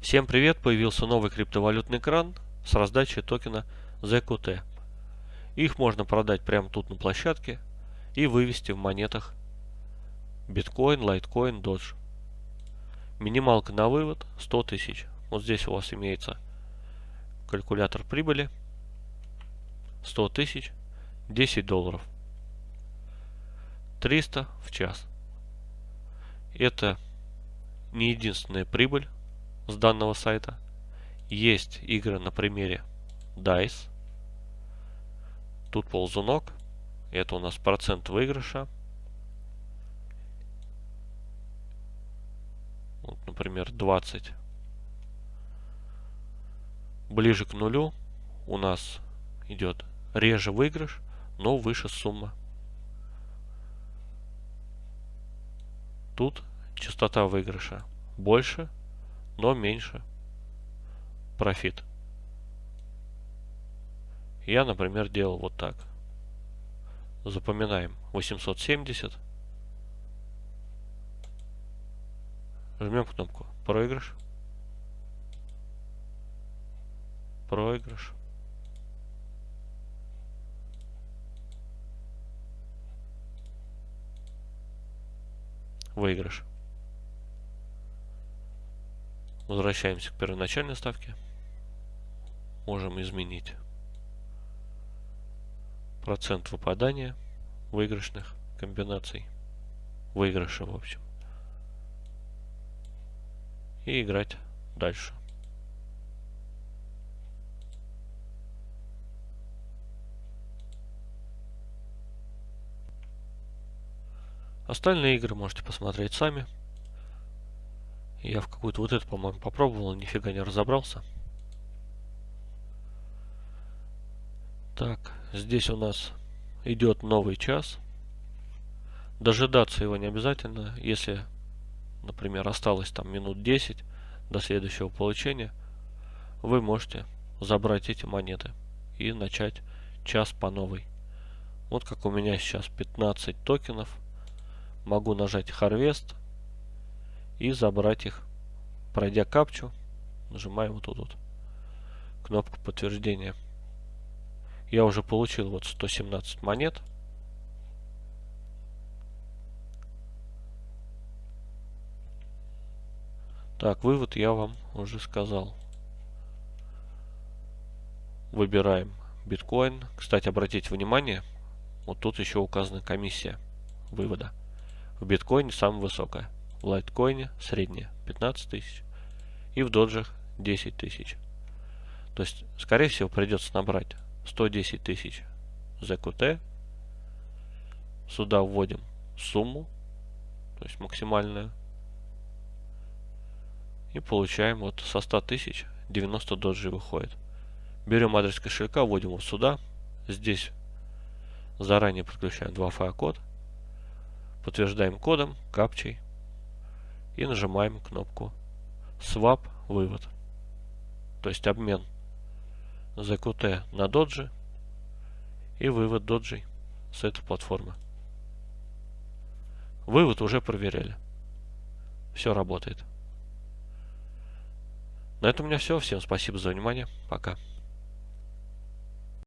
Всем привет! Появился новый криптовалютный кран с раздачей токена ZQT. Их можно продать прямо тут на площадке и вывести в монетах биткоин, лайткоин, додж. Минималка на вывод 100 тысяч. Вот здесь у вас имеется калькулятор прибыли 100 тысяч 10 долларов 300 в час это не единственная прибыль с данного сайта. Есть игры на примере DICE. Тут ползунок. Это у нас процент выигрыша. Вот, например, 20. Ближе к нулю у нас идет реже выигрыш, но выше сумма. Тут частота выигрыша больше, но меньше профит. Я, например, делал вот так. Запоминаем 870. Жмем кнопку проигрыш. Проигрыш. Выигрыш. Возвращаемся к первоначальной ставке. Можем изменить процент выпадания выигрышных комбинаций. Выигрыша, в общем. И играть дальше. Остальные игры можете посмотреть сами. Я в какую-то вот эту, по-моему, попробовал, нифига не разобрался. Так, здесь у нас идет новый час. Дожидаться его не обязательно. Если, например, осталось там минут 10 до следующего получения, вы можете забрать эти монеты и начать час по новой. Вот как у меня сейчас 15 токенов. Могу нажать Harvest и забрать их. Пройдя капчу, нажимаем вот тут вот кнопку подтверждения. Я уже получил вот 117 монет. Так, вывод я вам уже сказал. Выбираем биткоин. Кстати, обратите внимание, вот тут еще указана комиссия вывода. В биткоине самая высокая в лайткоине средняя 15 тысяч и в доджах 10 тысяч. То есть, скорее всего, придется набрать 110 тысяч ZQT. Сюда вводим сумму, то есть максимальную. И получаем вот со 100 тысяч 90 доджи выходит. Берем адрес кошелька, вводим его сюда. Здесь заранее подключаем 2FA код. Подтверждаем кодом, капчей и нажимаем кнопку Swap вывод. То есть обмен ZQT на доджи и вывод доджи с этой платформы. Вывод уже проверяли. Все работает. На этом у меня все. Всем спасибо за внимание. Пока.